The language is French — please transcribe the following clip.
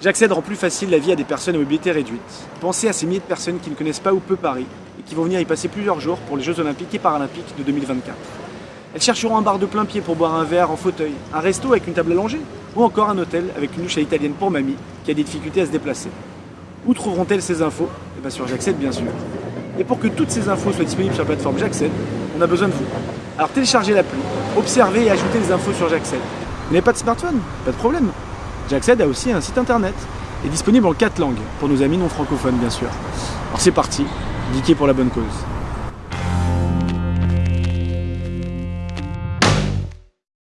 J'accède rend plus facile la vie à des personnes à mobilité réduite. Pensez à ces milliers de personnes qui ne connaissent pas ou peu Paris et qui vont venir y passer plusieurs jours pour les Jeux Olympiques et Paralympiques de 2024. Elles chercheront un bar de plein pied pour boire un verre en fauteuil, un resto avec une table allongée, ou encore un hôtel avec une douche à l'italienne pour mamie qui a des difficultés à se déplacer. Où trouveront-elles ces infos? Eh bien sur J'accède bien sûr. Et pour que toutes ces infos soient disponibles sur la plateforme J'accède, on a besoin de vous. Alors téléchargez l'appli, observez et ajoutez les infos sur J'accède. Vous n'avez pas de smartphone Pas de problème. J'accède a aussi un site internet, est disponible en 4 langues, pour nos amis non francophones bien sûr. Alors c'est parti, geeker pour la bonne cause.